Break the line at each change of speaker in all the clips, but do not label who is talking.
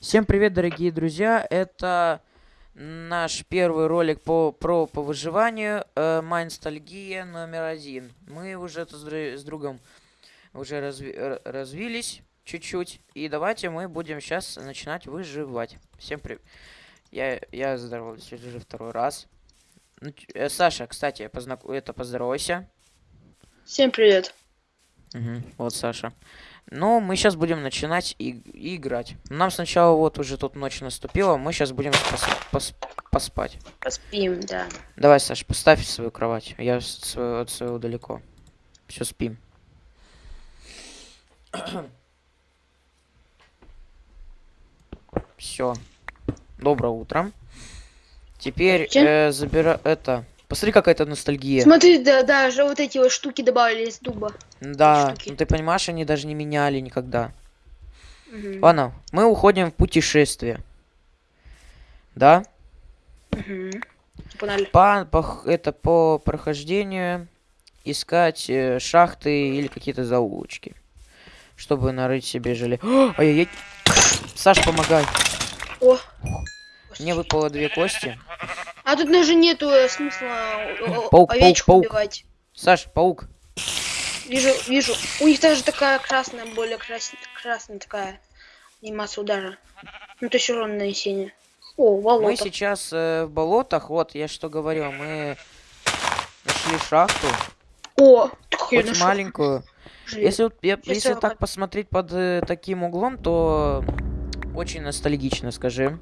Всем привет, дорогие друзья! Это наш первый ролик по, про по выживанию э, Майнстальгия номер один. Мы уже с, с другом уже разви развились чуть-чуть. И давайте мы будем сейчас начинать выживать. Всем привет. Я, я здороваюсь уже второй раз. Ну, э, Саша, кстати, познак... это поздоровайся.
Всем привет.
Угу, вот Саша. Ну, мы сейчас будем начинать и, и играть. Нам сначала вот уже тут ночь наступила, мы сейчас будем пос пос поспать.
Поспим, да.
Давай, Саш, поставь свою кровать. Я свою, от своего далеко. Все, спим. Все. Доброе утро. Теперь э, забира это Посмотри, какая это ностальгия.
Смотри, да, даже вот эти вот штуки добавили из дуба.
Да, ну ты понимаешь, они даже не меняли никогда. Угу. Ладно, мы уходим в путешествие. Да?
Угу.
По, по, это по прохожденению искать э, шахты или какие-то заулочки. Чтобы нарыть себе желе. Ай-яй-яй. Саш, помогай.
О.
Мне выпало две кости.
А тут даже нету э, смысла э,
паук, овечку паук,
убивать.
Саш, паук.
Вижу, вижу. У них даже такая красная, более крас... красная такая анимация удара. Ну, то есть урон нанесения. О, болото.
Мы сейчас э, в болотах, вот, я что говорил, мы нашли шахту.
О,
хоть маленькую. Желез. Если, вот, я, если так посмотреть под э, таким углом, то очень ностальгично, скажи.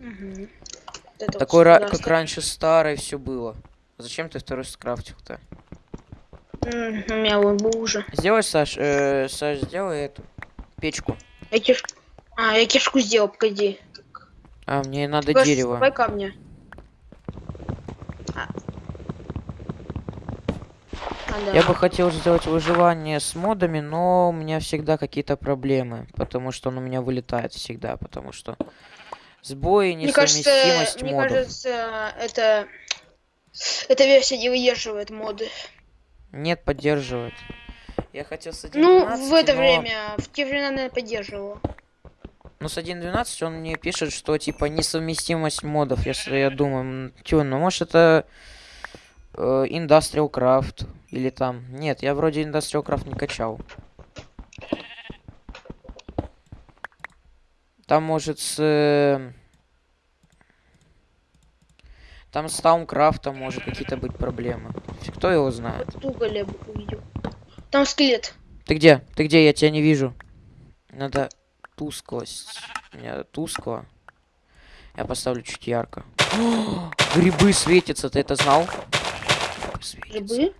Угу.
Это Такой, ра как раньше старое все было. Зачем ты второй скрафтил-то?
У меня он был уже.
Сделай, Саш, э, Саш, сделай эту печку.
Я киш... А, я кишку сделал, погоди.
А, мне надо Только дерево.
Давай камня.
А. А, да. Я бы хотел сделать выживание с модами, но у меня всегда какие-то проблемы, потому что он у меня вылетает всегда, потому что Сбои, несовместимость
мне кажется,
модов.
Мне кажется, это... Эта версия не выдерживает моды.
Нет, поддерживает. Я хотел с 1.12,
Ну, в это
но...
время, в те времена, наверное, поддерживала.
Ну, с 1.12 он мне пишет, что, типа, несовместимость модов, если я думаю, тю, ну, может, это э, Industrial Craft или там... Нет, я вроде Industrial Craft не качал. Там может с... Э, там с Таумкрафтом может какие-то быть проблемы. Кто его знает?
увидел. Там скелет.
Ты где? Ты где? Я тебя не вижу. Надо тусклость. У меня тускло. Я поставлю чуть ярко. О, грибы светятся, ты это знал?
Грибы?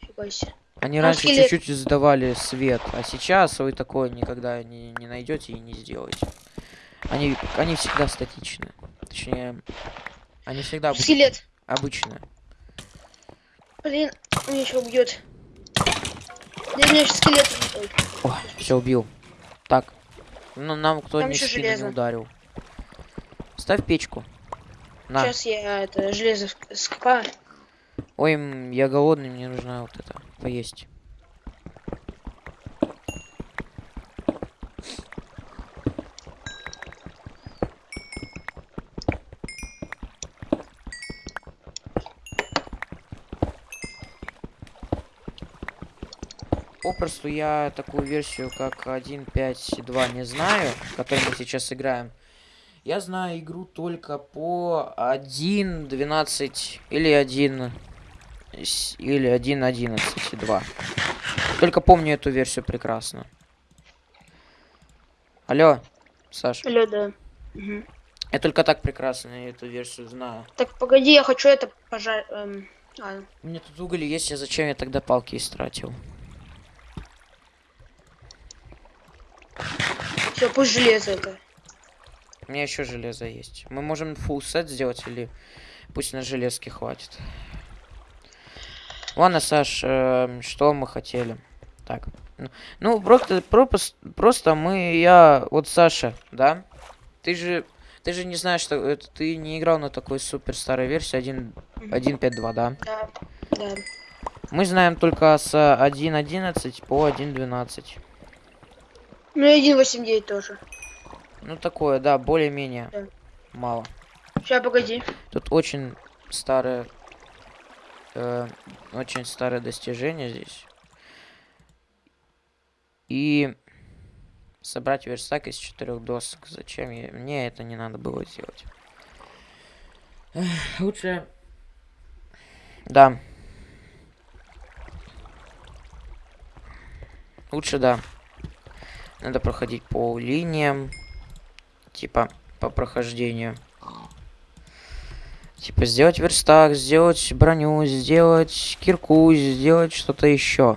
Фига себе.
Они а раньше чуть-чуть сдавали свет, а сейчас вы такое никогда не, не найдете и не сделаете. Они, они всегда статичны. Точнее, они всегда
Скелет.
обычные.
Блин, меня еще убьет. Да меня еще скелет.
О, все убил. Так. Ну нам кто не не ударил. Ставь печку.
На. Сейчас я это железо скопаю.
Ой, я голодный, мне нужно вот это поесть. Попросту я такую версию, как 1.5.2 не знаю, в которой мы сейчас играем. Я знаю игру только по 1.12 или 1 или 1.11.2. Только помню эту версию прекрасно. Алло, Саша.
Алло, да. Угу.
Я только так прекрасно эту версию знаю.
Так, погоди, я хочу это пожар... Эм... А.
У меня тут уголь есть, а зачем я тогда палки истратил?
Все, пусть железо это.
У меня еще железо есть. Мы можем full сет сделать или пусть на железке хватит. Ладно, Саш, э, что мы хотели? Так. Ну, просто, просто, просто мы, я, вот Саша, да? Ты же, ты же не знаешь, что это, ты не играл на такой супер старой версии 1.5.2,
да? Да, да.
Мы знаем только с 1.11 по 1.12.
Ну и 1.8.9 тоже.
Ну такое, да, более-менее.
Да.
Мало.
Сейчас, погоди.
Тут очень старое, э, очень старое достижение здесь. И собрать верстак из четырех досок. Зачем я? Мне это не надо было делать. Эх, лучше. Да. Лучше да. Надо проходить по линиям. Типа по прохождению. Типа сделать верстак, сделать броню, сделать кирку, сделать что-то еще.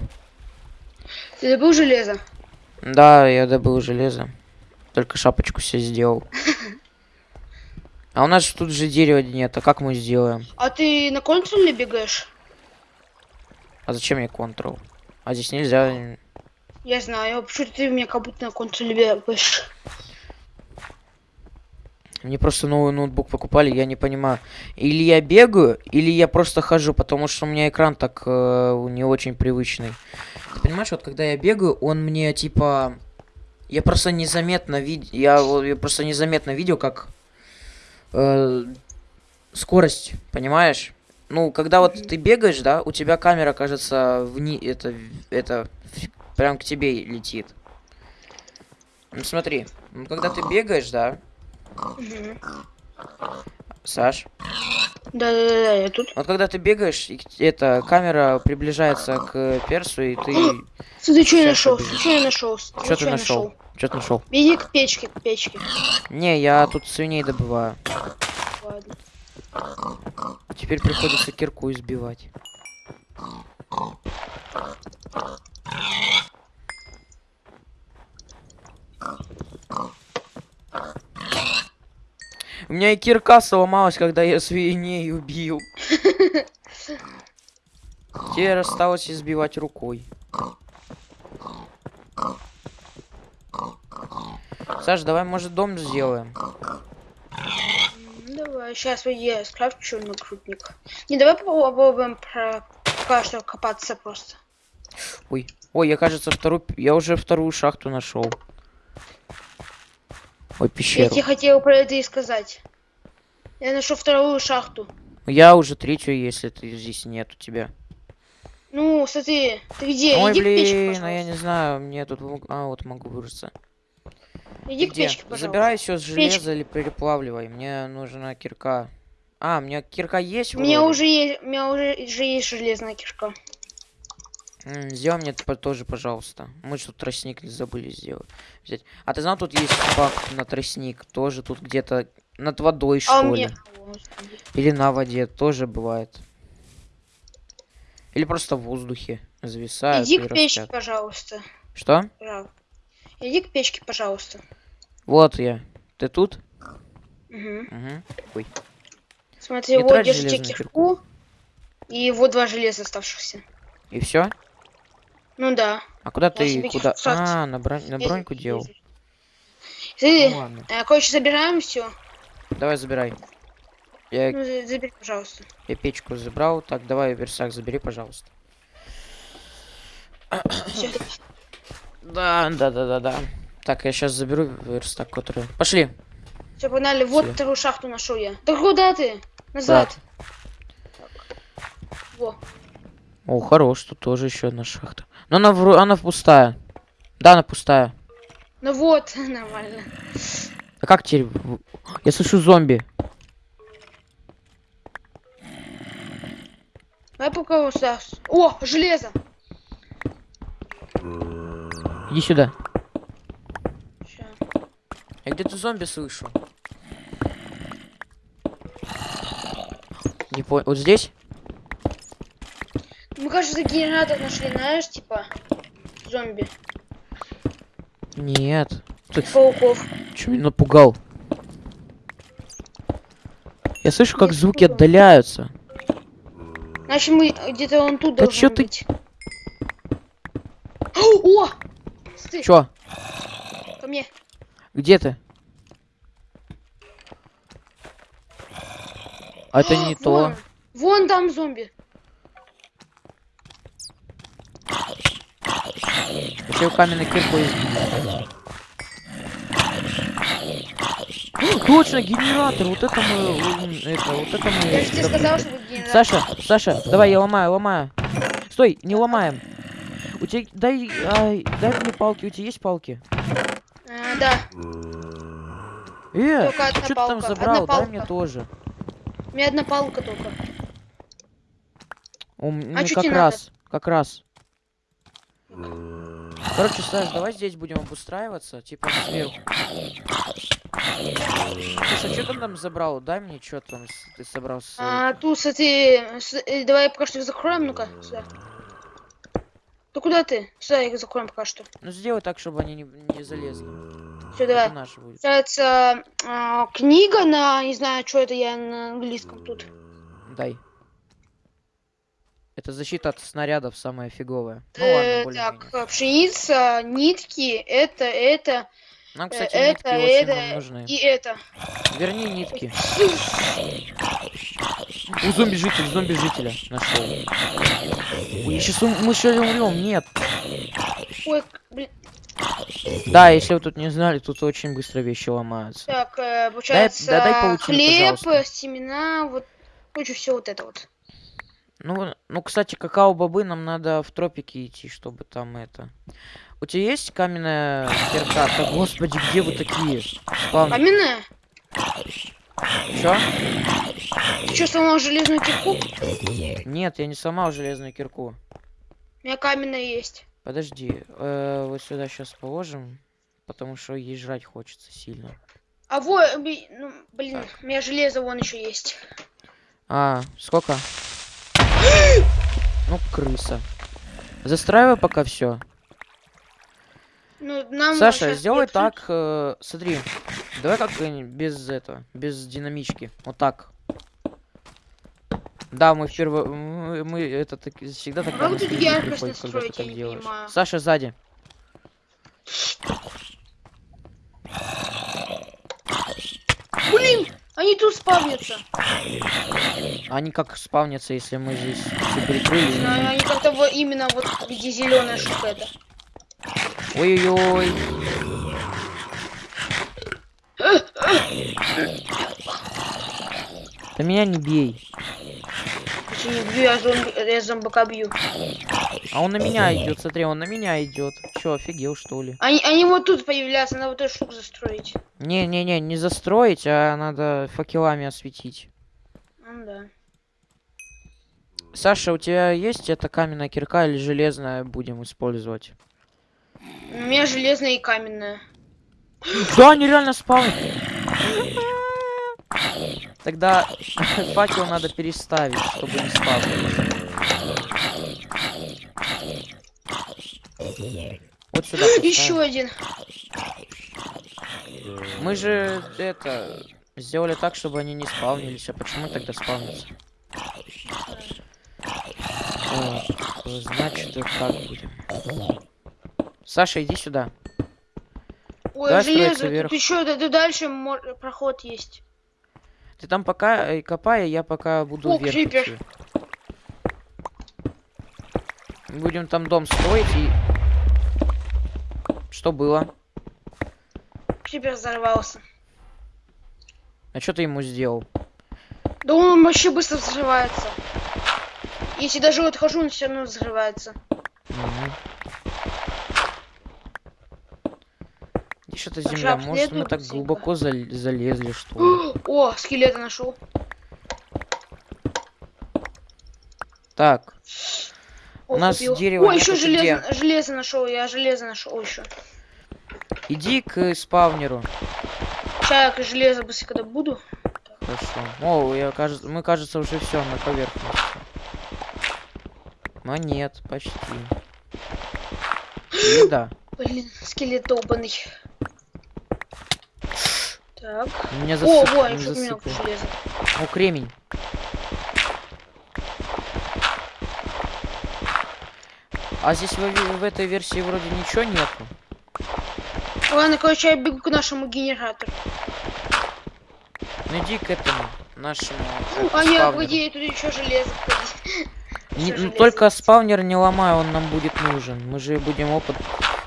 Ты добыл железо?
Да, я добыл железо. Только шапочку себе сделал. А у нас тут же дерева нет, а как мы сделаем?
А ты на контроле бегаешь?
А зачем мне контрол? А здесь нельзя.
Я знаю, почему ты мне как будто на контроле бегаешь.
Мне просто новый ноутбук покупали, я не понимаю. Или я бегаю, или я просто хожу, потому что у меня экран так э, не очень привычный. Ты понимаешь, вот когда я бегаю, он мне типа... Я просто незаметно видел... Я, я просто незаметно видел, как... э, скорость, понимаешь? Ну, когда вот ты бегаешь, да, у тебя камера, кажется, вни... Это... Это... Прям к тебе летит. Ну, смотри. ну, Когда ты бегаешь, да. Саш,
Да-да-да, я тут.
вот когда ты бегаешь, и эта камера приближается к персу, и ты...
Смотри, что я нашел, что я нашел.
Что ты нашел? Что ты нашел?
Беги к печке, к печке.
Не, я тут свиней добываю.
Ладно.
Теперь приходится кирку избивать. У меня и кирка сломалась, когда я свиней убил. Теперь осталось избивать рукой. Саш, давай, может, дом сделаем?
М, Давай, сейчас я скрафчу нагрудник. Не, давай попробуем про... пока что копаться просто.
Ой, ой, я, кажется, вторую... Я уже вторую шахту нашел. Ой,
Я
пещеру.
тебе хотел про это и сказать. Я нашел вторую шахту.
Я уже третью, если ты здесь нет у тебя.
Ну, смотри, ты где?
Ой,
Иди к печке,
блин, а я не знаю, мне тут... А, вот могу выбраться.
Иди к
Где?
печке, пожалуйста.
Забирай все с железа или переплавливай. Мне нужна кирка. А, у меня кирка есть
У меня уже есть, у меня уже, уже есть железная кишка.
Сделай мне это по- тоже, пожалуйста. Мы тут тростник забыли сделать. Взять. А ты знал, тут есть баг на тростник? Тоже тут где-то над водой, что
А у
ли?
меня... О, господи.
Или на воде тоже бывает. Или просто в воздухе зависают
Иди к печке,
растят.
пожалуйста.
Что?
Пожалуйста. Иди к печке, пожалуйста.
Вот я. Ты тут?
Мгм.
Угу. Ой.
Смотри,
Не
вот держите
железную
кирку. И вот два железа оставшихся.
И все?
Ну да.
А куда ты?
себе
Куда? А, на, бронь- на броньку делал.
Смотри,
Ну ладно.
э, короче, забираем все.
Давай забирай. Я,
Ну, за- забери, пожалуйста.
я печку забрал. Так, давай версак забери, пожалуйста. Да, да, да, да, да. Так, я сейчас заберу верстак, который. Пошли.
Все, погнали. Вот
Всё.
вторую шахту нашел я. Да куда ты? Назад. Так. Во.
О, хорош, тут тоже еще одна шахта. Но она, вро- она пустая. Да, она пустая.
Ну вот, нормально.
А как теперь? Я слышу зомби.
Давай пока вот сюда. О, железо.
Иди сюда. Я где-то зомби слышу. Не понял. Вот здесь?
Мы, кажется, генератор нашли, знаешь, типа зомби.
Нет. Ты
Пауков.
что меня напугал? Я слышу, как
Я
звуки
испугал.
отдаляются.
Значит, мы где-то он тут
Да
должен
ты-
быть. О! Стой,
Чё?
ко мне.
Где ты? А это не то.
Вон, вон там зомби.
Каменной киркой избить. Точно, генератор. Вот это мы... Это, вот это мы...
Я же тебе сказал, что генератор.
Саша, Саша, давай, я ломаю, ломаю. Стой, не ломаем. У тебя... Дай... ай, дай мне палки. У тебя есть палки?
А, да,
Э,
Только
что ты там забрал? Дай мне тоже.
у меня одна палка только.
У м-
А
ну, как
тебе надо?
раз, как раз. Короче, Саш, давай здесь будем обустраиваться, типа сверху. Слушай, что ты там забрал? Дай мне, что там ты собрал.
А, тут, кстати, с- э, давай пока что их закроем, ну-ка, сюда. Да куда ты? Сюда их закроем пока что.
Ну сделай так, чтобы они не, не залезли.
Все, давай.
наш будет.
Получается, а, книга на, не знаю, что это я на английском тут.
Дай. Это защита от снарядов самая фиговая. Ну
Э,
ладно, более
так, э, пшеница, нитки, это, это,
Нам,
э,
кстати,
это,
нитки очень нам
это
нужны.
и это.
Верни нитки. У зомби-житель, зомби-жителя нашел. Ой, сейчас мы сейчас умрем, нет.
Ой, блин.
Да, если вы тут не знали, тут очень быстро вещи ломаются.
Так, э, получается,
да дай паутину,
хлеб,
пожалуйста.
семена, вот, короче, все вот это вот.
Ну, ну, кстати, какао-бобы нам надо в тропики идти, чтобы там это... У тебя есть каменная кирка? Да господи, где вы такие? Спавн...
Каменная?
Чё?
Ты что, сломал железную кирку?
Нет, я не сломал железную кирку.
У меня каменная есть.
Подожди, э, вот сюда сейчас положим, потому что ей жрать хочется сильно.
А вот, ну, блин, у меня железо вон еще есть.
А, сколько? Ну, крыса. Застраивай пока все.
Ну, нам
Саша, сделай так, э, смотри. Давай как без этого, без динамички. Вот так. Да, мы впервые, мы, мы это так, всегда так
тут яркость
приходит, когда ты
я
так делаешь.
понимаю.
Саша сзади.
Блин, они тут спавнятся.
Они как спавнятся, если мы здесь все перекрыли.
Они как-то вот именно вот где зеленая штука это.
Ой-ой-ой. Да меня не бей.
Если не бью, я, зомби, я зомбака бью.
А он на меня идет, смотри, он на меня идет. Че, офигел, что ли?
Они, они вот тут появляются, надо вот эту штуку застроить.
Не-не-не, не застроить, а надо факелами осветить.
Ну да.
Саша, у тебя есть эта каменная кирка или железная будем использовать?
У меня железная и каменная.
Да, они реально спавнят. Тогда факел надо переставить, чтобы не спавнились. Вот сюда
Еще один.
Мы же это сделали так, чтобы они не спавнились. А почему тогда спавнятся? Значит, вот так будем. Саша, иди сюда.
Ой, железо.
вверх.
Тут еще тут дальше мор- проход есть.
Ты там пока э, копай, а я пока буду
О,
вверх
крипер.
идти. Будем там дом строить и... Что было?
Крипер взорвался.
А что ты ему сделал?
Да он вообще быстро взрывается. Если даже вот хожу, он все равно взрывается.
Мгм. Где что-то земля? Может, мы так глубоко зал- залезли, что ли?
О, скелета нашел.
Так,
О,
У нас
купил.
дерева
О, еще железо, железо нашел. Я железо нашел еще.
иди к спавнеру.
Чай, я железо быстренько добуду.
Хорошо. О, я, кажется, мы, кажется, уже все на поверхности. Но нет, почти. Да.
Блин, скелет долбанный. Так.
Меня
О,
засып...
во,
не
еще у меня железо.
О, кремень. А здесь в, в этой версии вроде ничего нету.
Ладно, короче, я бегу к нашему генератору.
Ну иди к этому, нашему
А нет,
спавнеру.
погоди, тут еще железо.
Не- ну,
железо
только спавнер не ломай, он нам будет нужен. Мы же будем опыт...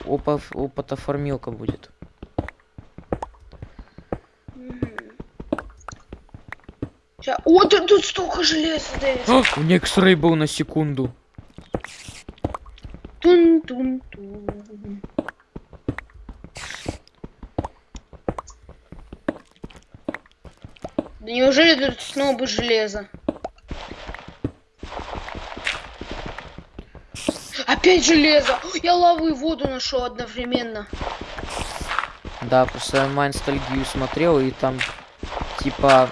Опа, опытоформилка будет.
Ща- О, тут, тут столько железа, Дэвид.
А, У Некс-рей был на секунду.
Да неужели тут снова бы железо? Опять железо! Я лаву и воду нашел одновременно.
Да, просто я Майнстальгию смотрел, и там, типа,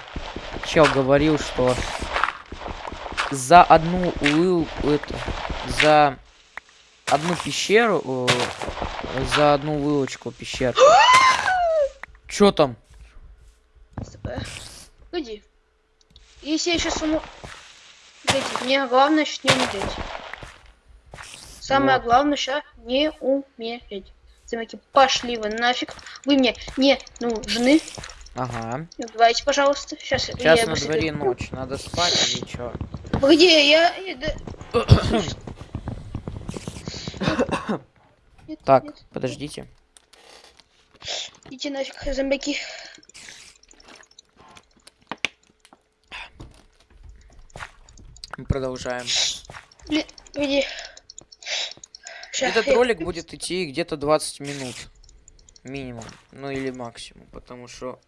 чел говорил, что за одну улыл, это, за одну пещеру, э, за одну вылочку пещер. Чё там?
Погоди. Если я сейчас умру... Погоди, мне главное сейчас не умереть. Самое
Вот.
главное сейчас не умереть. Замки, пошли вы нафиг. Вы мне не нужны.
Ага.
Не убивайте, пожалуйста. Сейчас,
Сейчас
я
на дворе ночь, надо спать или чё?
Погоди, я... Нет,
Так,
нет,
подождите.
идите нафиг, зомбаки.
Мы продолжаем.
Блин, погоди. Ща,
Этот
я-
ролик будет идти где-то 20 минут. Минимум. Ну или максимум. Потому что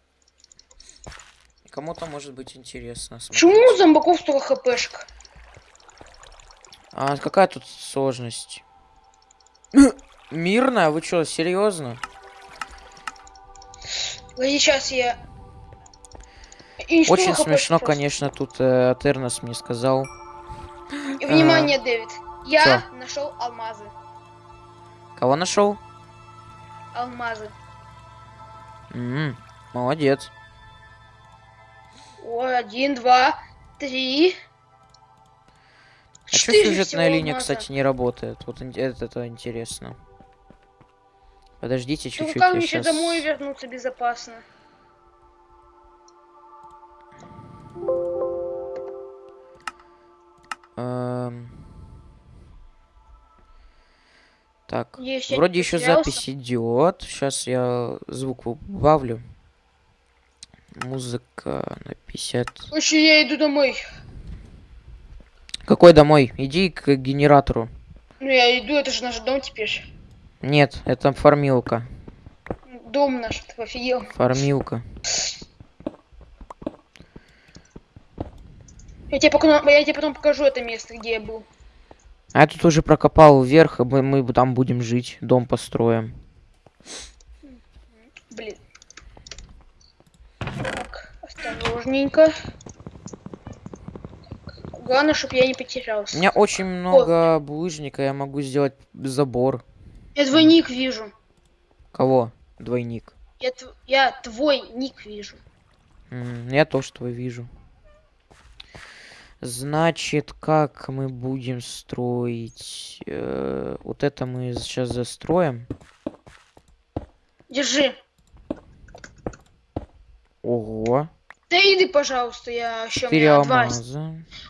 кому-то может быть интересно.
Почему у
смотреть.
зомбаков столько хпшек?
А какая тут сложность? Мирная? Вы что, серьезно?
Сейчас я... И
Очень смешно, конечно, тут э, Тернос мне сказал.
И внимание, Дэвид. Я нашел алмазы.
Кого нашел?
Алмазы.
молодец.
О, один, два, три.
А что сюжетная линия,
алмаза.
кстати, не работает? Вот это, это интересно. Подождите
Ну
чуть-чуть,
как
я
мне
щас-
домой вернуться безопасно?
Эм. Так,
Есть,
вроде еще запись идет. Сейчас я звук убавлю. Музыка на 50.
Короче, я иду домой.
Какой домой? Иди к генератору.
Ну я иду, это же наш дом теперь.
Нет, это фармилка.
Дом наш, ты офигел.
Фармилка.
Я тебе, потом, я тебе потом покажу это место, где я был.
А я тут уже прокопал вверх, и мы, мы там будем жить. Дом построим.
Блин. Так, осторожненько. Главное, чтобы я не потерялся.
У меня очень много булыжника, я могу сделать забор.
Я двойник вижу.
Кого? Двойник.
Я, тв- я твой ник вижу.
Я тоже твой вижу. Значит, как мы будем строить? Э, вот это мы сейчас застроим.
Держи.
Ого.
Да иди, пожалуйста, я еще у
Четыре
меня два.
алмаза.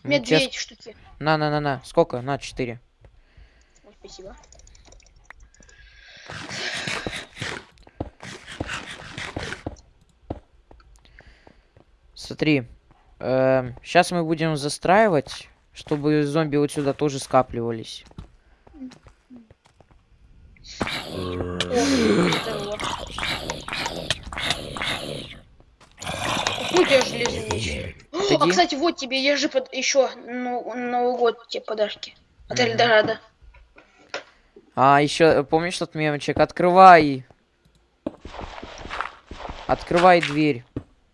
У меня
Ну,
две
чес-
эти штуки.
На, на, на, на. Сколько? На, четыре.
Ой, спасибо.
Смотри. сейчас мы будем застраивать, чтобы зомби вот сюда тоже скапливались.
О, здорово. Какой у тебя? О, А, кстати, вот тебе, держи под... еще ну, Новый год тебе подарки. От. Эльдорадо.
А, еще, помнишь тот мемчик? Открывай! Открывай дверь.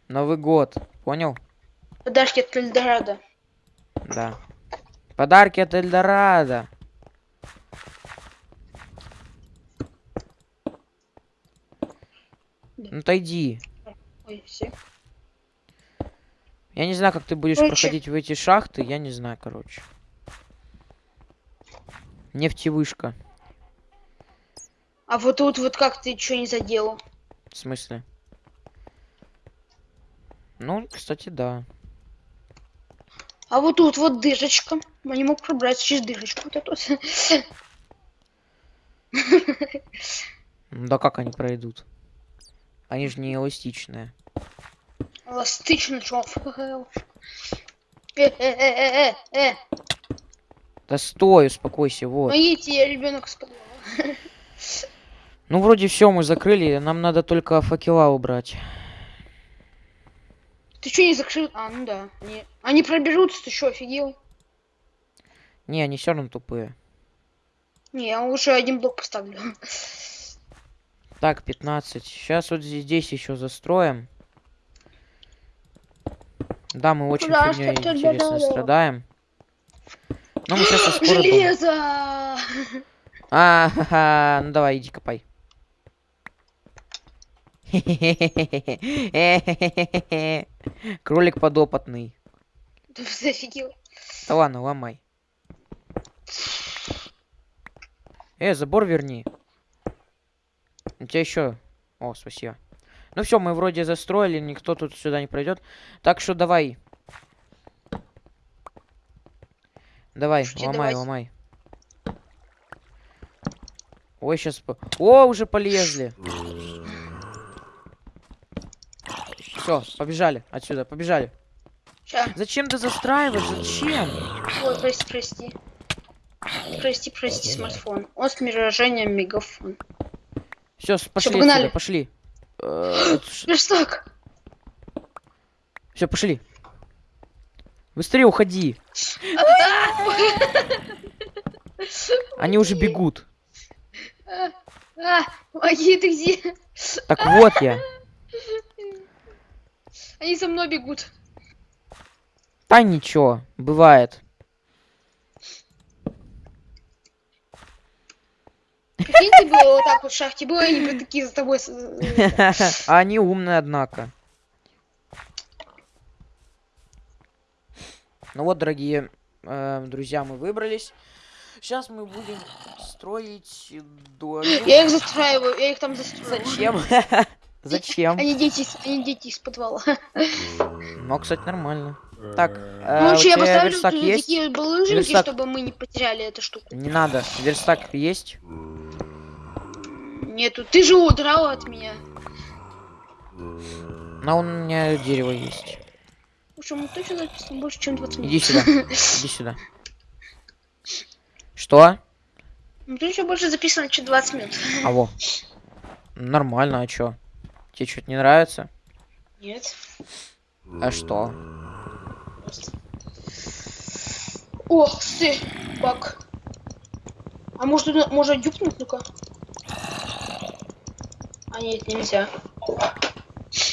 Новый год. Понял?
Подарки от Эльдорадо.
Да. Подарки от Эльдорадо. Ну отойди.
Ой, все.
Я не знаю, как ты будешь
Короче.
проходить в эти шахты, я не знаю, короче. Нефтевышка.
А вот тут вот как ты что не заделал?
В смысле? Ну, кстати, да.
А вот тут вот дырочка. Я не мог пробраться через дырочку. Вот эту.
Да как они пройдут? Они же не эластичные.
Эластично, чё? Э, э, э, э, э, э.
Да стой, успокойся, вот.
Помогите, ребенок с подвала.
Ну, вроде все мы закрыли, нам надо только факела убрать.
Ты что не закрыл? А, ну да. Они, они проберутся, ты что, офигел?
Не, они все равно тупые.
Не, я уже один блок поставлю.
Так, 15. Сейчас вот здесь еще застроим. Да, мы очень фигней
что тебе
интересно страдаем. Ну, мы сейчас скоро...
Железо!
А, ха-ха, ну давай, иди копай. Кролик подопытный.
Офигел.
Да ладно, ломай. Э, забор верни. У тебя еще. О, спасибо. Ну все, мы вроде застроили, никто тут сюда не пройдет. Так что давай. Давай,
Что тебе
ломай,
давать?
ломай. Ой, сейчас... О, уже полезли. Все, побежали отсюда, побежали.
Ща.
Зачем ты застраиваешь? Зачем?
Ой, прости, прости. Прости, прости, смартфон. Он с миражением мегафон.
Все, пошли
погнали.
отсюда, пошли. Э,
Верстак!
Все, пошли. Быстрее уходи. Они уже бегут.
А, помоги, ты где?
Так вот я.
Они за мной бегут.
Да ничего, бывает.
Прикинь, ты было вот так вот в шахте было, они бы такие за тобой... э,
они умные, однако. Ну вот, дорогие э, друзья, мы выбрались. Сейчас мы будем строить домик.
Я их застраиваю, я их там застрою.
Зачем? Зачем?
Они дети, из- они дети из подвала.
Ну, кстати, нормально. Так, э,
Ну, лучше я поставлю
верстак есть?
такие булыжники,
Верстак.
чтобы мы не потеряли эту штуку.
Не надо. Верстак есть?
Нету. Ты же удрал от меня.
Но у меня дерево есть.
Общем, мы точно записано больше, чем 20 минут.
Иди сюда. Иди сюда. Что?
Ну, тут еще больше записано, чем 20 минут.
А во. Нормально, а чё? Тебе что-то не нравится?
Нет.
А что?
Ох ты, бак. А может, можно дюпнуть, ну-ка? А нет, нельзя.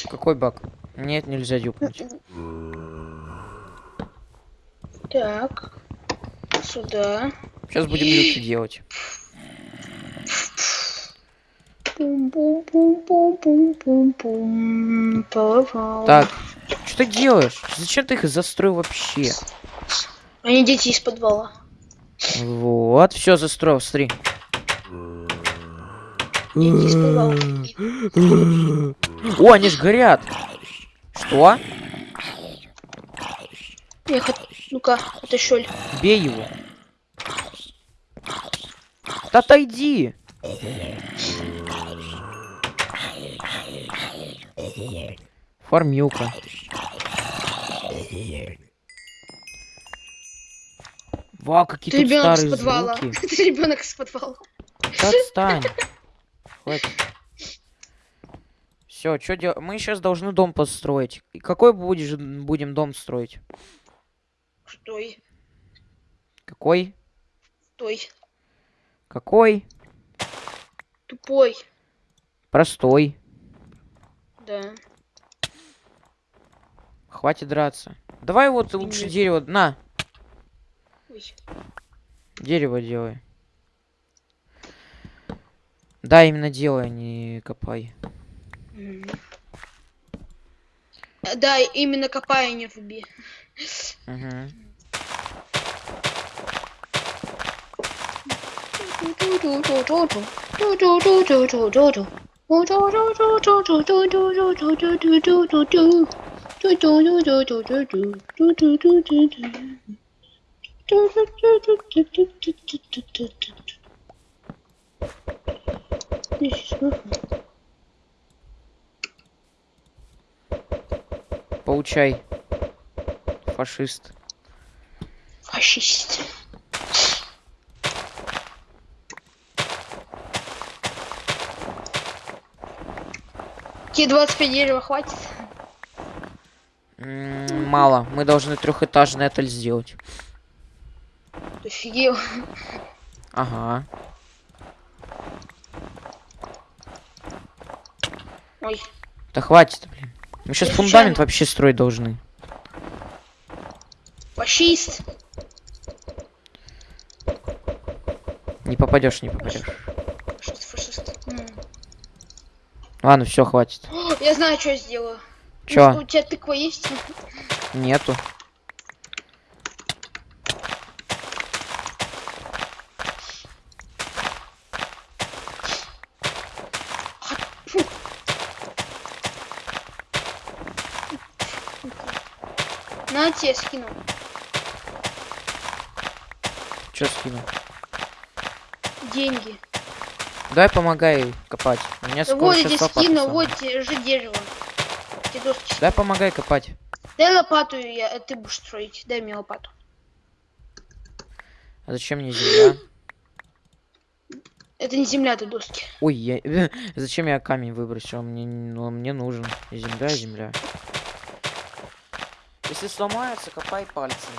Какой баг? Нет, нельзя дюпнуть.
Так. Сюда.
Сейчас будем люки делать. Так, что ты делаешь? Зачем ты их застроил вообще?
Они дети из подвала.
Вот, все застроил, смотри. О, они ж горят. Что?
Хот... Ну-ка, это щель.
Бей его. Да отойди. Фармилка. Вау, какие
Ты
тут старые
подвала.
звуки.
Ты ребенок из подвала.
Отстань. Хватит. Все, что делать? Мы сейчас должны дом построить. И какой будешь, будем дом строить?
Стой,
Какой?
стой.
Какой?
Тупой.
Простой.
Да.
Хватит драться. Давай вот лучше дерево. На,
Ой.
дерево делай. Да, именно делай, а не копай.
Да, именно копай, а не руби.
Угу. Получай. фашист.
Фашист. Тебе 25 дерева хватит?
М, Мало. Мы должны трехэтажный отель сделать.
Ты офигел.
Ага.
Ой,
Да хватит, блин. Мы сейчас
Я
фундамент вообще строить должны.
фашист.
Не попадешь, не попадешь.
Фашист, фашист. М.
Ладно, все, хватит.
О, Я знаю, что я сделаю.
Чё?
У тебя тыква есть?
Нету.
На, тебе скину.
Че скину?
Деньги.
Давай помогай копать. У меня скоро
вот я тебе скину, вот тебе же дерево.
Дай помогай копать.
Дай лопату, я, э, ты будешь строить. Дай мне лопату.
А зачем мне земля?
Это не земля, это доски.
Ой, я... зачем я камень выбросил? Мне, ну, мне нужен. Земля, земля. Если сломается, копай пальцами.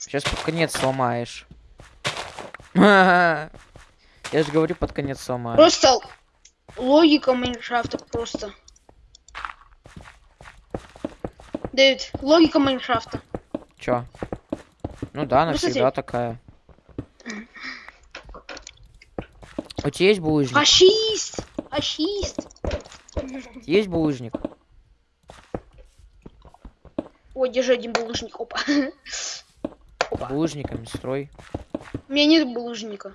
Сейчас под конец сломаешь. Я же говорю, под конец сломаешь.
Просто логика Майнкрафта просто. Дэвид, логика Майнкрафта.
Чё? Ну да, она
Ну, смотри.
всегда такая. У тебя есть булыжник?
Фашист! Фашист!
Есть булыжник?
О, держи один булыжник, опа. Опа.
Булыжниками строй.
У меня нет булыжника.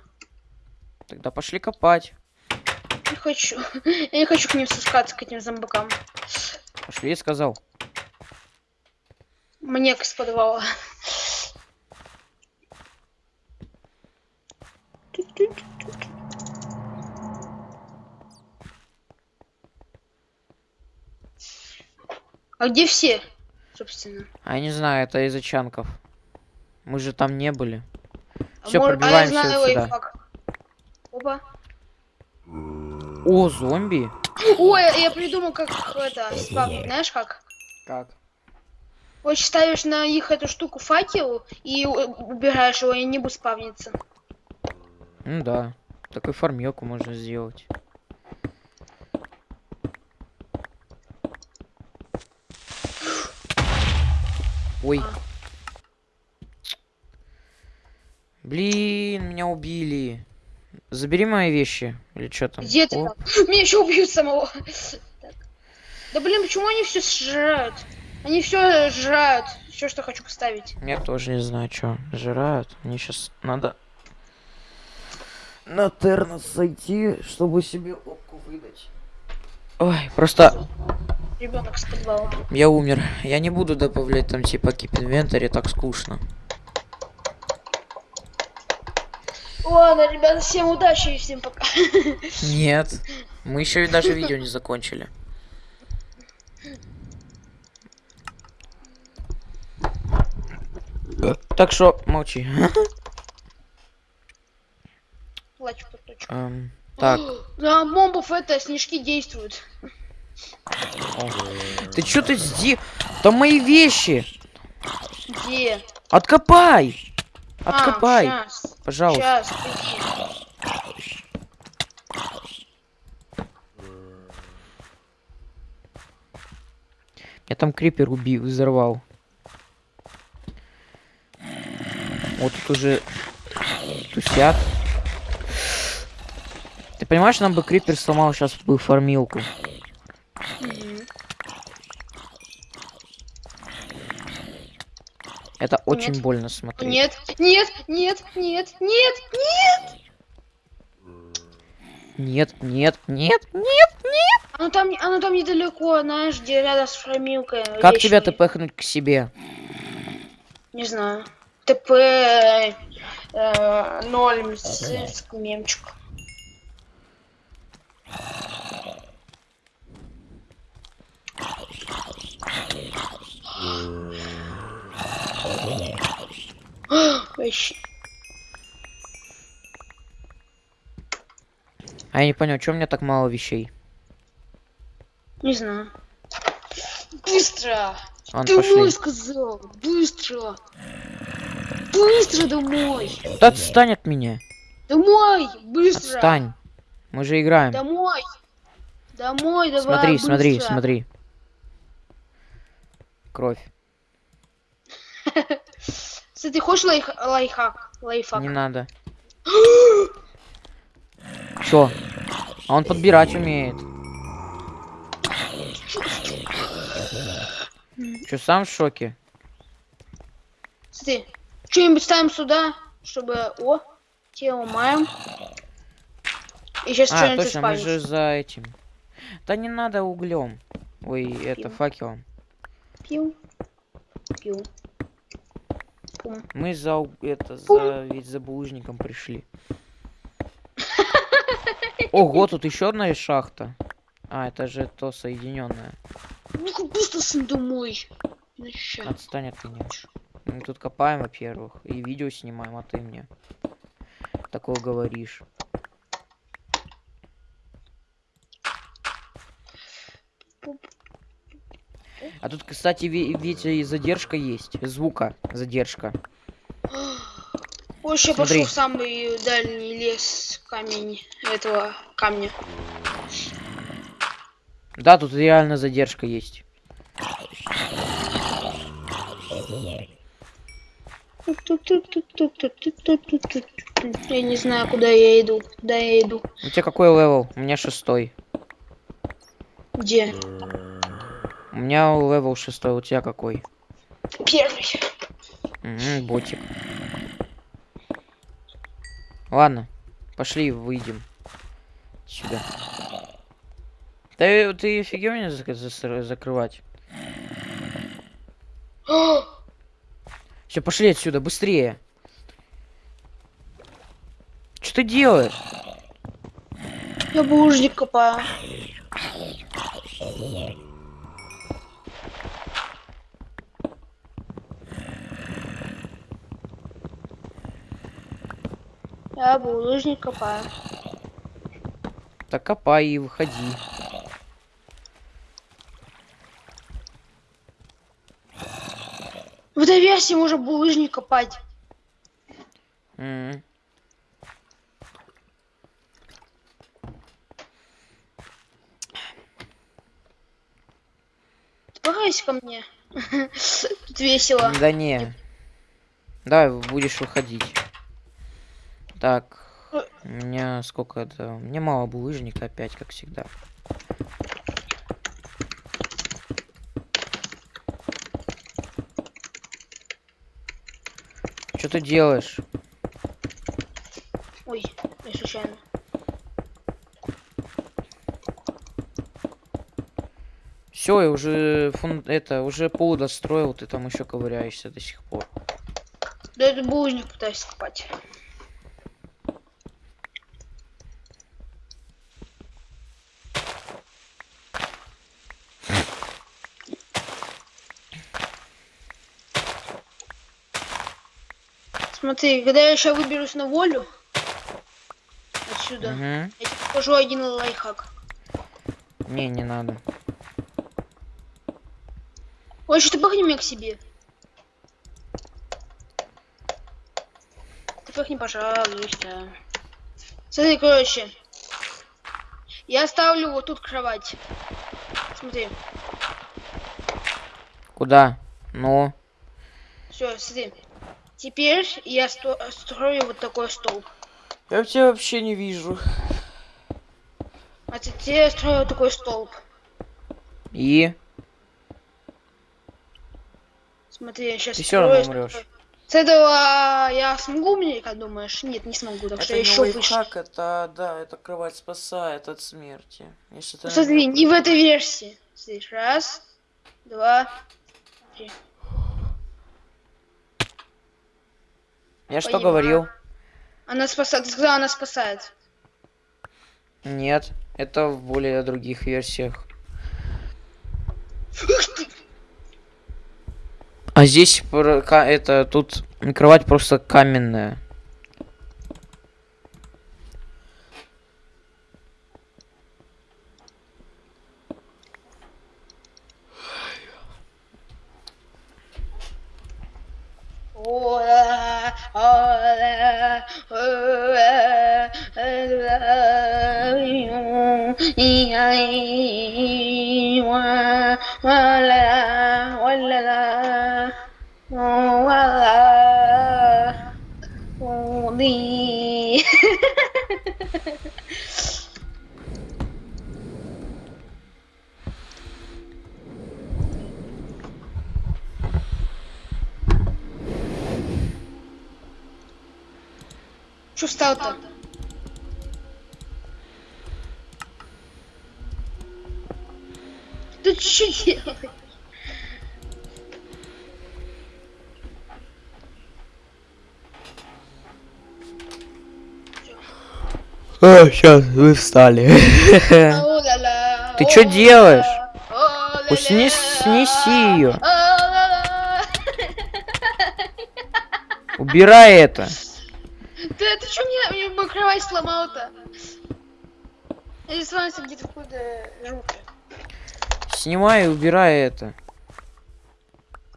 Тогда пошли копать.
Не хочу. Я не хочу к ним спускаться, к этим зомбакам.
Пошли, я сказал.
Мне из подвала. А где все, собственно?
А я не знаю, это из-за чанков. Мы же там не были.
А
Всё,
мор- а я
пробиваемся
знаю
вот сюда.
лайфхак. Опа.
О, зомби.
Ой, я придумал, как это спавнить. Знаешь как?
Как?
Вот ставишь на их эту штуку факел и убираешь его, и не будет спавниться.
Ну да. Такой фармилку можно сделать. Ой.
А.
Блин, меня убили. Забери мои вещи. Или что там?
Где ты там? Меня еще убьют самого. Так. Да блин, почему они все сжирают? Они все сжирают. Все, что хочу поставить.
Я тоже не знаю, что жирают. Мне сейчас надо на тернос сойти, чтобы себе опку выдать. Ой, просто
Ребенок с подвала.
я умер. Я не буду добавлять там типа keep inventory, так скучно.
Ладно, ребята, всем удачи и всем пока.
Нет. Мы еще даже видео не закончили. Так что молчи.
Плачу точку.
Эм, так,
На мобов это снежки действуют.
ты что ты сди? Там мои вещи.
Где?
Откопай.
А,
Откопай,
щас,
пожалуйста.
щас, подожди.
Я там крипер убил, взорвал. Вот тут уже тусят. Ты понимаешь, нам бы крипер сломал сейчас бы фармилку. Это очень
Нет.
больно смотреть.
Нет, нет, нет, нет, нет, нет.
нет, нет, нет, нет.
Оно там, оно там недалеко, знаешь, где рядом с фрамилкой.
Как тебя
вечной.
тпхнуть к себе?
Не знаю. ТП э, ноль с, с мемчик. Вообще.
А я не понял, что у меня так мало вещей?
Не знаю. Быстро!
Ладно, пошли.
Домой сказал! Быстро! Быстро домой!
Да отстань от меня.
Домой! Быстро!
Отстань. Мы же играем.
Домой! Домой, давай!
смотри, смотри,
быстро.
смотри. Кровь.
Ты хочешь лайф, лайфхак? Лайфхак.
Не надо. Чё? А он подбирать умеет. Чё, сам в шоке?
Смотри, что-нибудь ставим сюда, чтобы... О, те ломаем. И сейчас
А,
что-нибудь
точно, мы же за этим. Да не надо углем. Ой, это
Пил.
факелом.
Пил. Пил. Пум.
Мы за это за ведь за булыжником пришли. Ого, тут еще одна шахта. А, это же то соединенное.
Ну-ка быстро сын домой. Иначе
Отстань от меня. Мы тут копаем, во-первых, и видео снимаем, а ты мне такое говоришь. А тут, кстати, ви- ведь и задержка есть. Звука задержка. Смотри.
пошел в самый дальний лес камень этого камня.
Да, тут реально задержка есть.
Я не знаю, куда я иду. Куда я иду?
У тебя какой level? У меня шестой.
Где?
У меня level шестой, у тебя какой?
Первый.
Мгм, ботик. Ладно, пошли выйдем. Сюда. Ты, ты офигел меня зак- зас- закрывать? Все, пошли отсюда, быстрее. Что ты делаешь?
Я булыжник копаю. Я булыжник копаю.
Так копай и выходи.
В этой версии можно булыжник копать.
М.
Погайся ко мне. Тут весело.
Да не. Давай будешь выходить. Так. У меня сколько это? Мне мало булыжника опять, как всегда. Что ты делаешь?
Ой, я случайно.
Все, я уже фун... это уже пол достроил, ты там еще ковыряешься до сих пор.
Да это булыжник пытаюсь копать. Смотри, когда я сейчас выберусь на волю отсюда,
Мгм.
я тебе покажу один лайфхак.
Не, не надо.
Ой, что ты пахни меня к себе. Ты пахни, пожалуйста. Смотри, короче. Я ставлю вот тут кровать. Смотри.
Куда? Ну.
Все, смотри. Теперь я сто- строю вот такой столб.
Я тебя вообще не вижу.
А теперь я строю вот такой столб.
И?
Смотри, я сейчас
Ты всё равно умрёшь.
С этого я смогу мне, как думаешь? Нет, не смогу, так что
Это
я
не
еще выше.
лайфхак, это, да, это кровать спасает от смерти. Если
Ну, Смотри,
на-
не в этой версии. Здесь раз, два, три.
Я что
Понимаю.
говорил?
Она спасает. Ты сказала, она спасает.
Нет, это в более других версиях. А здесь это тут кровать просто каменная.
Oh, Что встал-то? Ты что делаешь?
А, сейчас вы встали. Ты
о-ла-ла,
делаешь? снес- снеси
о-ла-ла.
Убирай это.
Кровать сломал-то? Здесь сломался где-то куда жутко.
Снимай и убирай это.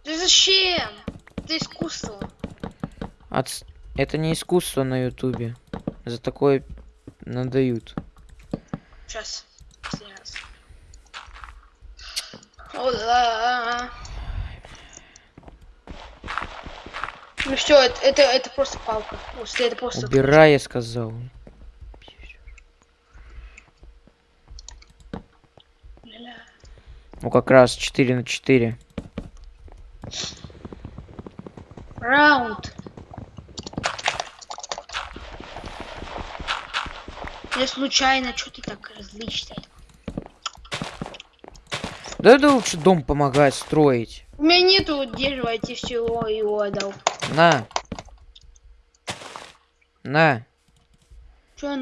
Ты зачем? Это искусство.
От... Это не искусство на ютубе. За такое надают.
Сейчас. Сейчас. Ола. Ну все, это, это, это просто палка. После это просто.
Убирай, я сказал. Ну как раз 4 на 4.
Раунд. Я случайно, что ты так различный?
Да это лучше дом помогать строить.
У меня нету дерева, я тебе всего его отдал.
На. На.
Чё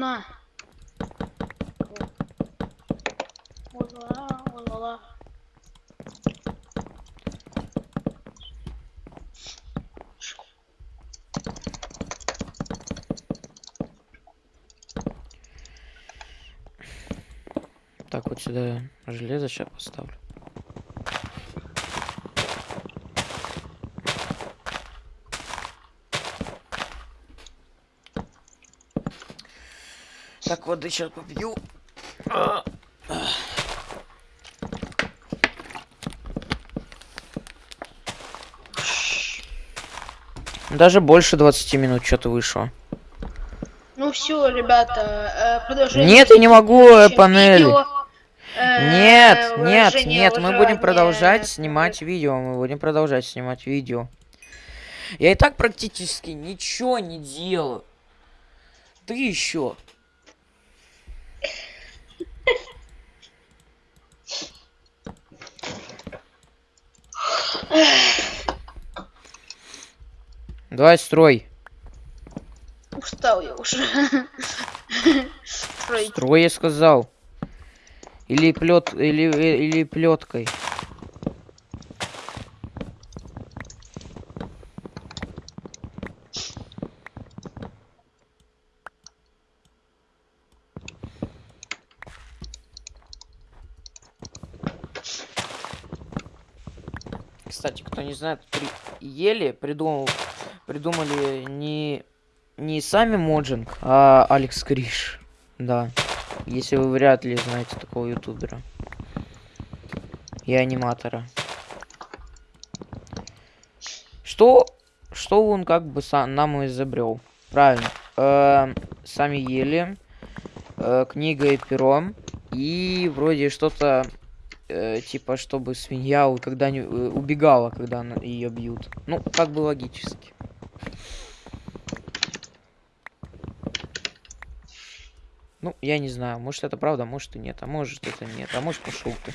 ла-ла.
Так, вот сюда железо сейчас поставлю. Так, воды сейчас попью. Даже больше 20 минут что-то вышло.
Ну все, ребята, э, продолжение.
Нет, я не могу э,
видео. Э,
Нет, нет, нет, мы будем продолжать снимать видео, мы будем продолжать снимать видео. Я и так практически ничего не делаю. Ты еще. Давай строй.
Устал я уже. Строить.
Строй, я сказал. Или плет, или, э, или плеткой. Кстати, кто не знает, при... ели придумал, придумали не не сами Моджинг, а Алекс Криш. Да. Если вы вряд ли знаете такого ютубера. И аниматора. Что, что он как бы сам нам изобрел? Правильно. Эм, сами ели. э, книга и пером. И вроде что-то э, типа, чтобы свинья когда не убегала, когда ее бьют. Ну, как бы логически. Ну, я не знаю, может это правда, может и нет, а может это нет, а может пошел ты.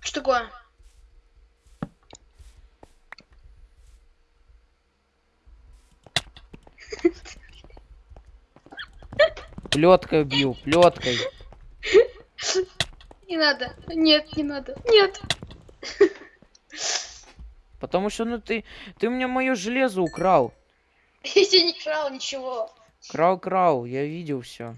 Что такое?
Плеткой бью, плеткой.
Не надо. Нет, не надо. Нет.
Потому что, ну ты, ты у меня мое железо украл.
Я тебе не крал ничего.
Крал, крал, я видел все.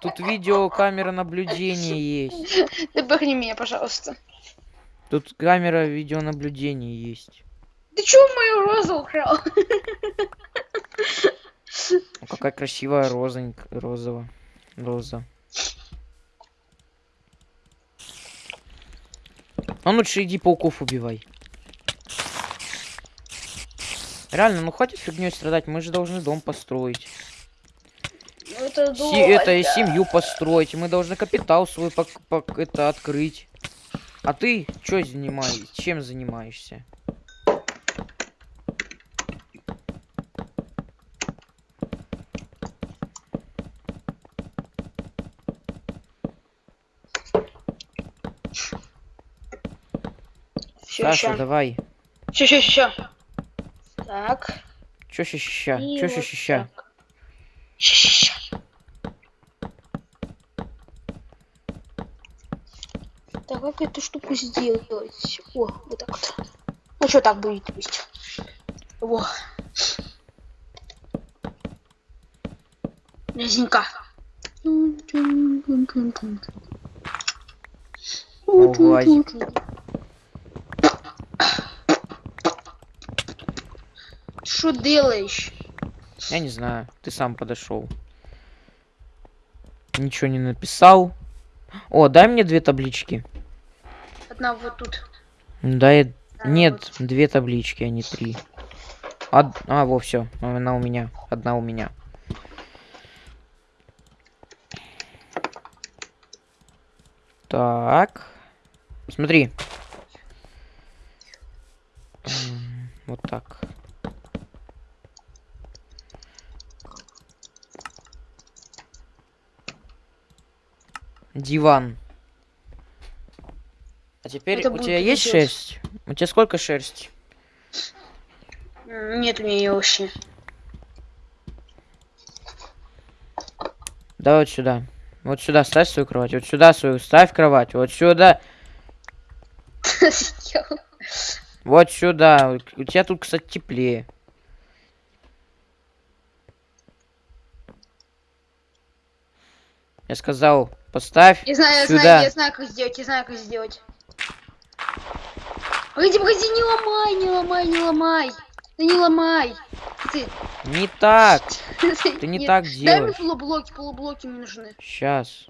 Тут видео камера наблюдения есть.
Ты бахни меня, пожалуйста.
Тут камера видеонаблюдения есть.
Ты чё мою розу украл?
О, какая красивая розонька, розово, роза. А ну лучше иди пауков убивай. Реально, ну хватит фигней страдать, мы же должны дом построить.
Ну это
Си-
долго.
это и семью построить, мы должны капитал свой пок- пок- это открыть. А ты чё занимаешься? Чем занимаешься? Саша,
ща.
давай.
Ща, ща, ща. Так.
Чё ща ща?
и
Чё ща
вот
ща?
так. Ща, ща, ща. Так, как эту штуку сделать? О, вот так вот. Ну что так будет пусть. Во. Резинка.
Уазик.
Что делаешь?
Я не знаю, ты сам подошел. Ничего не написал. О, дай мне две таблички.
Одна вот тут.
Дай.
Да,
Нет, две таблички, а не три. Од- А, во, все. Она у меня. Одна у меня. Так. Смотри. Вот так. Диван. А теперь
Это
у тебя есть
пиздец.
шерсть? У тебя сколько шерсти?
Нет у меня её вообще.
Да вот сюда. Вот сюда ставь свою кровать. Вот сюда свою ставь кровать. Вот сюда. Вот сюда. У тебя тут, кстати, теплее. Я сказал, поставь
Я знаю, я
сюда.
знаю, я знаю, как сделать, я знаю, как сделать. Погоди, погоди, не ломай, не ломай, не ломай. Да не ломай. Ты,
Не так. Ты не
Нет,
так
Дай мне
делаешь.
полублоки, полублоки мне нужны.
Сейчас.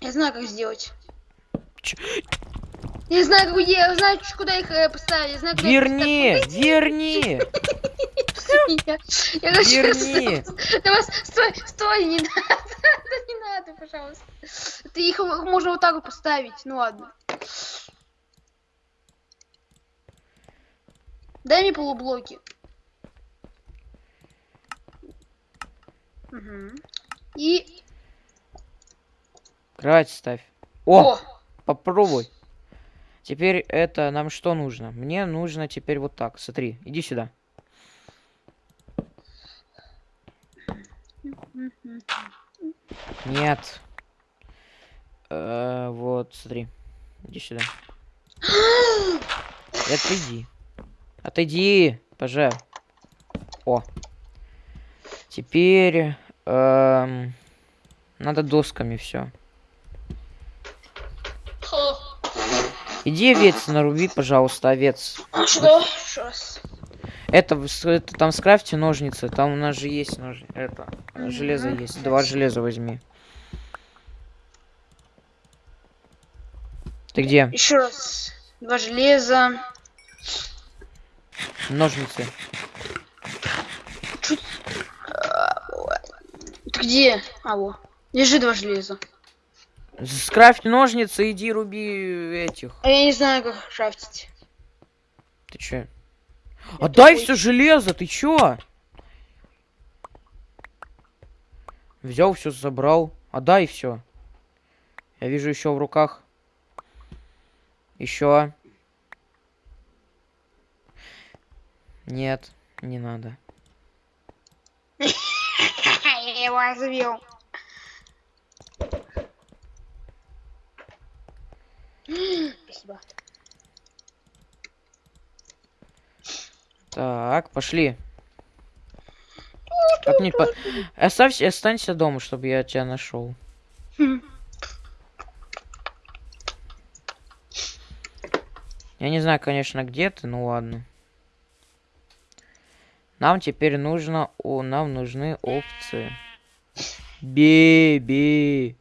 Я знаю, как сделать. Я знаю, как я знаю, куда их э, поставить. Я знаю, куда их
Верни! Верни!
Я, хочу
Верни!
Давай, стой, стой, не надо, не надо, пожалуйста. Ты их можно вот так вот поставить, ну ладно. Дай мне полублоки. Мгм. И...
Кровать ставь. О!
О!
Попробуй. Теперь это нам что нужно? Мне нужно теперь вот так. Смотри, иди сюда. Нет. Э, вот, смотри. Иди сюда. Отойди. Отойди, пожалуйста. О. Теперь эм, надо досками все. Иди овец наруби, пожалуйста, овец.
Что?
Это, это там скрафти ножницы, там у нас же есть ножницы. это, железо есть. Два железа возьми. Ты где?
Еще раз. Два железа.
Ножницы. Чуть...
А, Ты где? А, во. Лежи два железа.
Скрафь ножницы, иди руби этих.
А я не знаю, как шафтить.
Ты чё? Отдай
тупой.
все железо, ты чё? Взял все, забрал. Отдай все. Я вижу еще в руках. Еще. Нет, не надо.
Я его развел. Спасибо.
Так, пошли. Как не по... Оставься, останься дома, чтобы я тебя нашел. Я не знаю, конечно, где ты, ну ладно. Нам теперь нужно, о, нам нужны опции. Беби.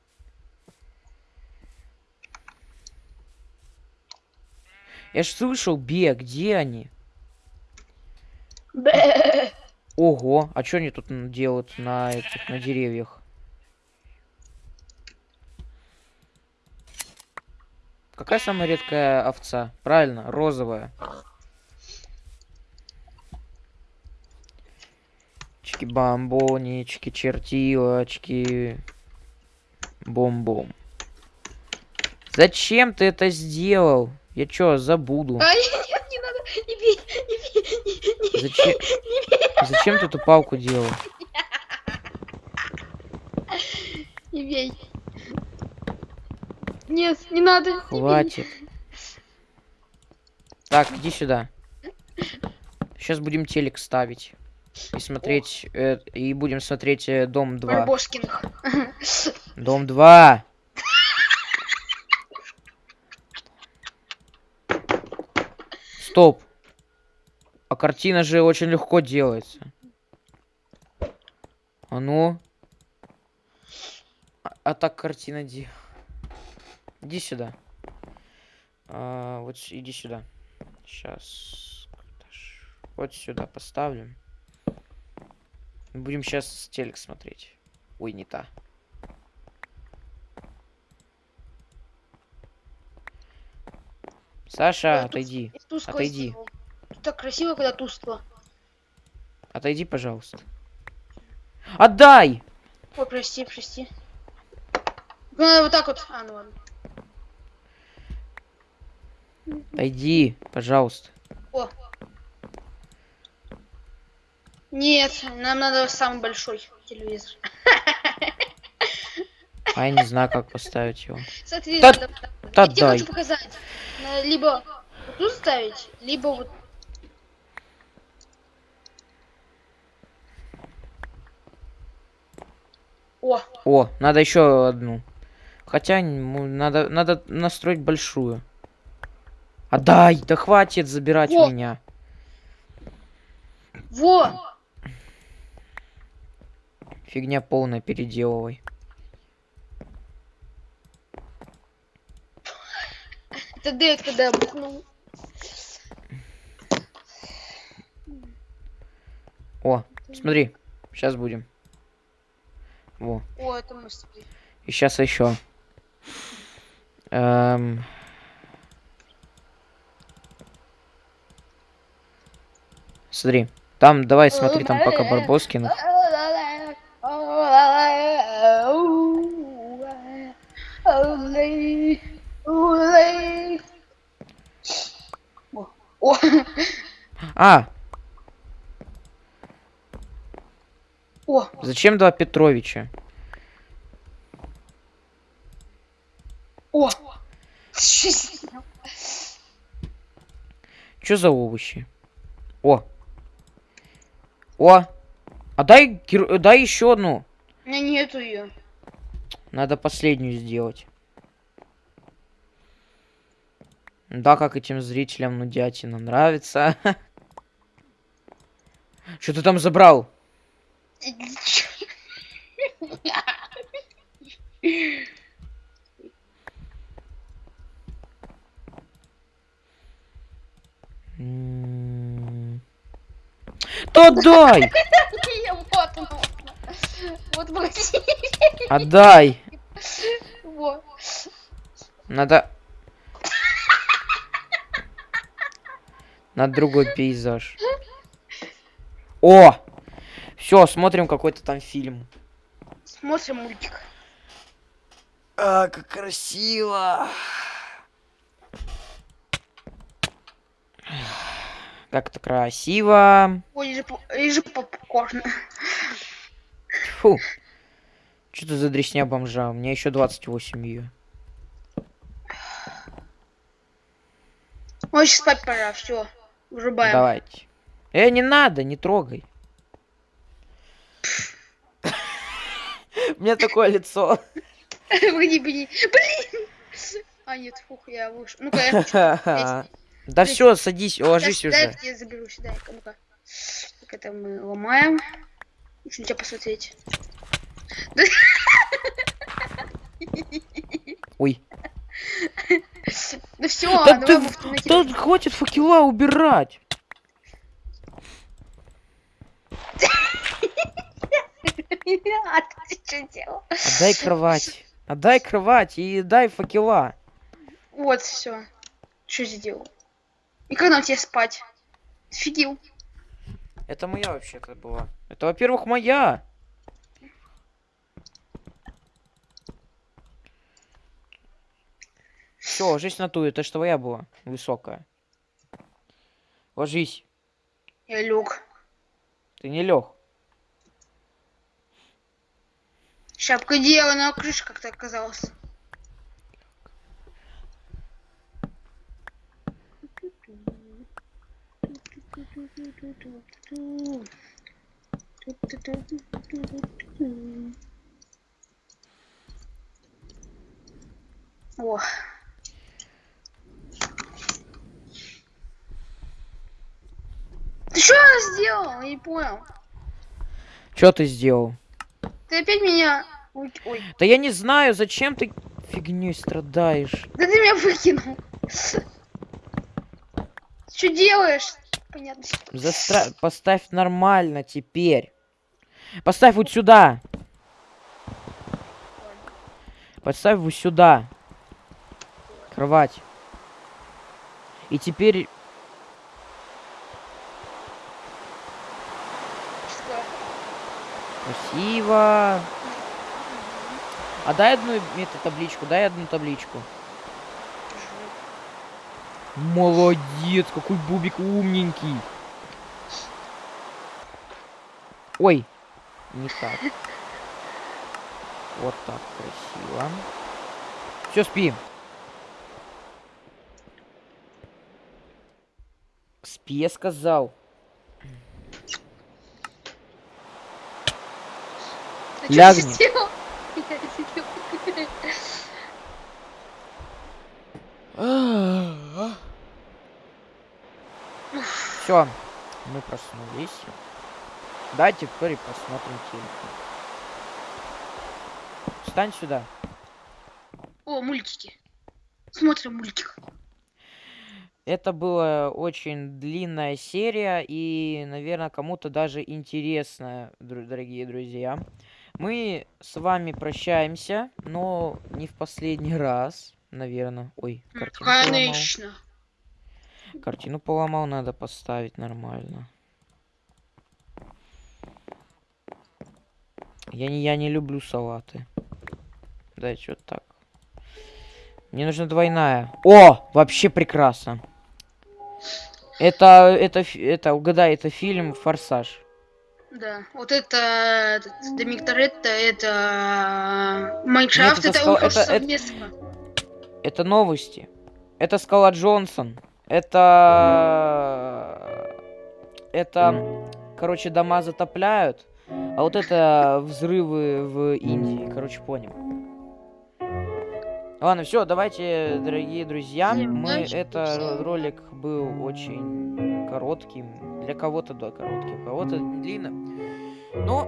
Я ж слышал, Бе, где они?
Бэ.
Ого, а что они тут делают на этих, на деревьях? Какая самая редкая овца? Правильно, розовая. Чики бомбонички, чертилочки. Бом-бом. Зачем ты это сделал? Я чё, забуду.
А, нет, не надо. Не бей, не бей, не, не,
Зачем?
не бей,
Зачем ты эту палку делал?
не бей. Нет, не надо. не.
Хватит. Так, иди сюда. Сейчас будем телек ставить. И смотреть... э, и будем смотреть э, Дом 2.
Барбоскиных.
Дом 2! Стоп. А картина же очень легко делается. А ну. А, а так картина де... Иди сюда. А, вот иди сюда. Сейчас. Вот сюда поставлю. Будем сейчас телек смотреть. Ой, не та. Саша,
Ой, тут-
отойди.
И тускло
Отойди.
сделал. Так красиво, когда тускло.
Отойди, пожалуйста. Отдай!
Ой, прости, прости. Ну, надо вот так вот. А, ну ладно.
Отойди, пожалуйста.
О. Нет, нам надо самый большой телевизор.
А я не знаю, как поставить его.
Смотри,
Да-
надо...
да
Я тебе хочу показать. Надо либо вот тут ставить, либо вот... О,
О, надо еще одну. Хотя м, надо, надо настроить большую. Отдай! Да хватит забирать
Во.
меня.
во!
Фигня полная, переделывай.
Это Дэд, когда бухнул.
О, смотри, сейчас будем. Во.
О, это мы с.
И сейчас еще. Эм... Смотри. Там, давай, смотри, там пока Барбоскиных.
О,
А,
о,
зачем два Петровича?
о. Что?
Что за овощи? О. О. А дай, дай еще одну.
У меня нету ее.
Надо последнюю сделать. Да, как этим зрителям нудятина нравится. Что ты там забрал? Отдай.
Вот.
Надо... На другой пейзаж. О! Все, смотрим какой-то там фильм.
Смотрим мультик.
А, как красиво. Как это красиво.
Ой, и же, по- и же попкорн.
Фу. Что это за дресня бомжа? У меня еще 28 ее.
Ой, сейчас спать пора, все. Врубаем.
Давайте. Э, не надо, не трогай. У меня такое лицо.
Погоди, погоди. Блин! А, нет, фух, я вышел. Ну-ка, я.
Да все, садись, ложись
Дай- Дай
уже.
я заберу сюда. Ну-ка. Так это мы ломаем. Хочу на тебя посмотреть.
Ой.
Ну все,
Да ты Да хватит факела убирать.
А ты что делал?
Отдай кровать. Отдай кровать и дай факела.
Вот, все. Что сделал? И когда у тебя спать? Офигел.
Это моя вообще-то была. Это, во-первых, моя. Все, ложись на ту, это ж твоя была, высокая. Ложись,
Я лег.
ты не лег.
Шапка дерева на крыше как-то оказалась. О. Ты что сделал? Я не понял.
Что ты сделал?
Ты опять меня... Ой, ой.
Да я не знаю, зачем ты фигней страдаешь.
Да ты меня выкинул. Что делаешь? Понятно.
Застра... Поставь нормально теперь. Поставь вот сюда. Поставь вот сюда. Кровать. И теперь... Красиво. А дай одну эту табличку, дай одну табличку. Молодец, какой бубик умненький. Ой, не так. Вот так красиво. Все, спи. Спи, я сказал.
Ты
Лягни.
сделал?
Все, мы проснулись. Давайте теперь посмотрим телек. Встань сюда.
О, мультики. Смотрим мультик.
Это была очень длинная серия и, наверное, кому-то даже интересная, дорогие друзья. Мы с вами прощаемся, но не в последний раз, наверное. Ой, картину поломал.
Конечно.
Картину поломал, надо поставить нормально. Я не, я не люблю салаты. Дайте вот так. Мне нужна двойная. О, вообще прекрасно. Это, это, это, угадай, это фильм «Форсаж».
Да. Вот это Домик Торетто, это э, Майнкрафт,
это
это,
скал- это- это-. Это новости. Это Скала Джонсон. Это... Это... Короче, дома затопляют. А вот это взрывы в Индии. Короче, понял. Ладно, все, давайте, дорогие друзья. Мы это ролик был очень коротким. Для кого-то да, коротким, кого-то длинно. Но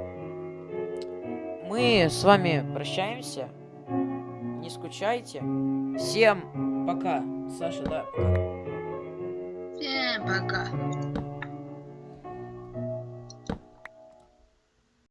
мы с вами прощаемся. Не скучайте. Всем пока. Саша, да, пока.
Всем пока.